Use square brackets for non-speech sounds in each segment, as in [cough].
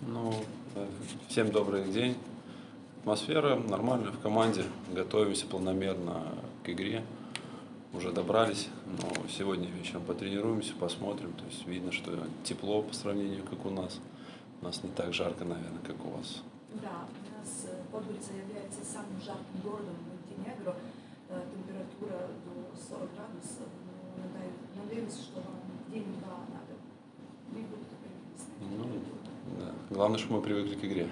Ну, э, всем добрый день. Атмосфера нормальная в команде. Готовимся планомерно к игре. Уже добрались, но сегодня вечером потренируемся, посмотрим. То есть видно, что тепло по сравнению, как у нас. У нас не так жарко, наверное, как у вас. Да, у нас э, Подгорица является самым жарким городом в Монтенегро. Э, Температура до 40 градусов. Но надай- надеемся, что вам день-два надо. Мы будем Ну, да. Главное, что мы привыкли к игре.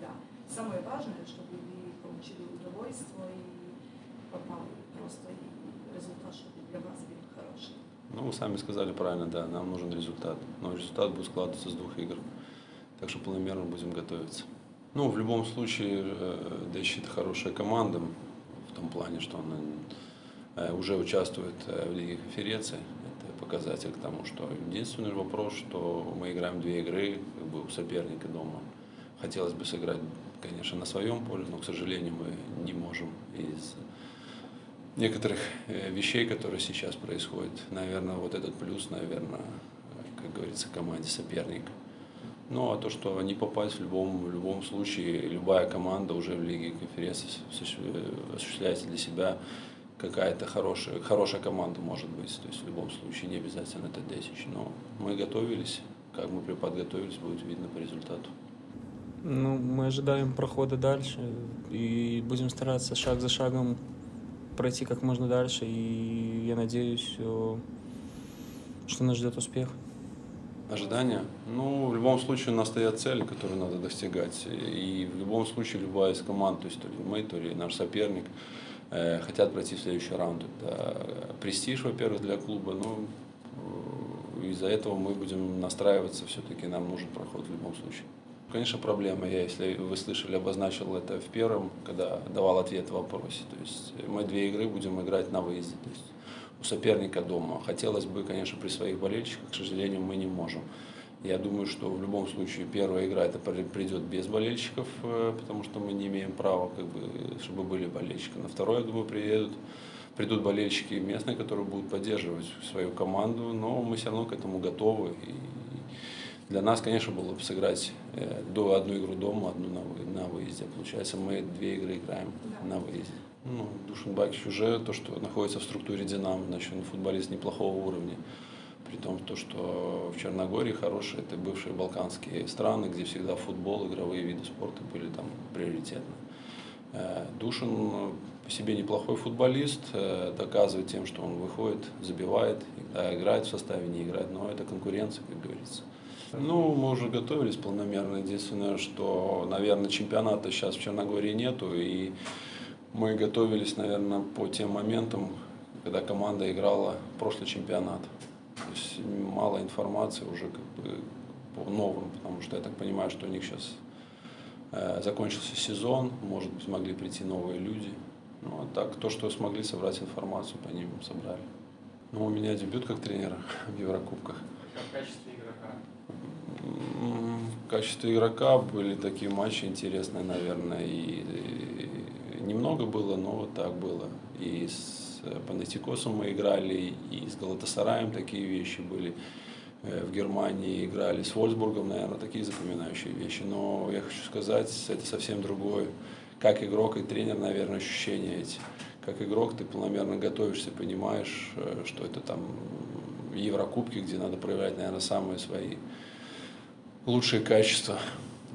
Да. Самое важное, чтобы вы получили удовольствие и попали просто и результат, чтобы для вас был хороший. Ну, вы сами сказали правильно, да, нам нужен результат. Но результат будет складываться с двух игр. Так что планомерно будем готовиться. Ну, в любом случае, э, Дэщи это хорошая команда, в том плане, что она э, уже участвует э, в Лиге конференции. Это показатель к тому, что единственный вопрос, что мы играем две игры бы у соперника дома. Хотелось бы сыграть, конечно, на своем поле, но, к сожалению, мы не можем из некоторых э, вещей, которые сейчас происходят. Наверное, вот этот плюс, наверное, как говорится, команде соперника. Ну, а то, что не попасть в любом, в любом случае, любая команда уже в Лиге конференции осущ- осуществляется для себя какая-то хорошая, хорошая команда может быть. То есть в любом случае не обязательно это 10. Но мы готовились, как мы подготовились, будет видно по результату. Ну, мы ожидаем прохода дальше и будем стараться шаг за шагом пройти как можно дальше. И я надеюсь, э, что нас ждет успех. Ожидания? Ну, в любом случае у нас стоят цели, которые надо достигать. И в любом случае любая из команд, то есть то ли мы, то ли наш соперник, э, хотят пройти в следующий раунд. Это престиж, во-первых, для клуба, но из-за этого мы будем настраиваться, все-таки нам нужен проход в любом случае. Конечно, проблема. Я, если вы слышали, обозначил это в первом, когда давал ответ в вопросе. То есть мы две игры будем играть на выезде. То есть у соперника дома. Хотелось бы, конечно, при своих болельщиках, к сожалению, мы не можем. Я думаю, что в любом случае первая игра это при- придет без болельщиков, э, потому что мы не имеем права, как бы, чтобы были болельщики. На второй, я думаю, приедут, придут болельщики местные, которые будут поддерживать свою команду, но мы все равно к этому готовы. И для нас, конечно, было бы сыграть э, до одну игру дома, одну на, вы- на выезде. Получается, мы две игры играем на выезде. Ну, Душин Бакич уже то, что находится в структуре Динамо, значит, он футболист неплохого уровня. При том, то, что в Черногории хорошие, это бывшие балканские страны, где всегда футбол, игровые виды спорта были там приоритетны. Э, Душин по себе неплохой футболист, э, доказывает тем, что он выходит, забивает, иногда играет в составе, не играет, но это конкуренция, как говорится. Ну, мы уже готовились планомерно. Единственное, что, наверное, чемпионата сейчас в Черногории нету, и мы готовились, наверное, по тем моментам, когда команда играла прошлый чемпионат. То есть мало информации уже как бы по новым, потому что я так понимаю, что у них сейчас э, закончился сезон, может быть, могли прийти новые люди. Ну, а так, то, что смогли собрать информацию, по ним собрали. Ну, у меня дебют как тренера [laughs] в Еврокубках. В качестве игрока. В качестве игрока были такие матчи интересные, наверное, и, и немного было, но вот так было. И с Панатикосом мы играли, и с Галатасараем такие вещи были. Э, В Германии играли с Вольсбургом, наверное, такие запоминающие вещи. Но я хочу сказать, это совсем другое. Как игрок и тренер, наверное, ощущения эти. Как игрок ты планомерно готовишься, понимаешь, э, что это там Еврокубки, где надо проявлять, наверное, самые свои лучшие качества.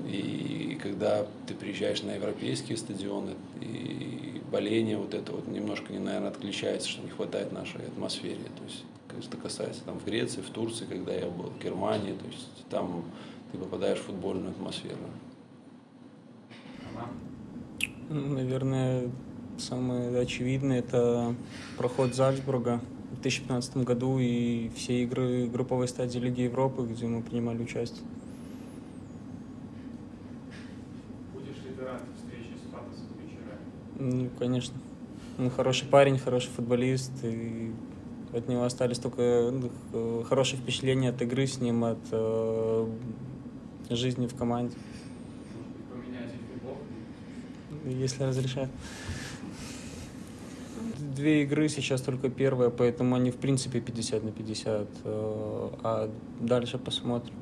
И когда ты приезжаешь на европейские стадионы, и боление вот это вот немножко, не, наверное, отличается, что не хватает нашей атмосфере. То есть, что касается там в Греции, в Турции, когда я был, в Германии, то есть там ты попадаешь в футбольную атмосферу. Ну, Наверное, самое очевидное – это проход Зальцбурга в 2015 году и все игры групповой стадии Лиги Европы, где мы принимали участие. Будешь ли ты рад встрече с Патосом вечера? Ну, конечно. Он хороший парень, хороший футболист, и от него остались только ну, х- хорошие впечатления от игры с ним, от э, жизни в команде, Может быть, поменять их футбол? Если разрешают. Две игры сейчас только первая, поэтому они в принципе 50 на 50, э, а дальше посмотрим.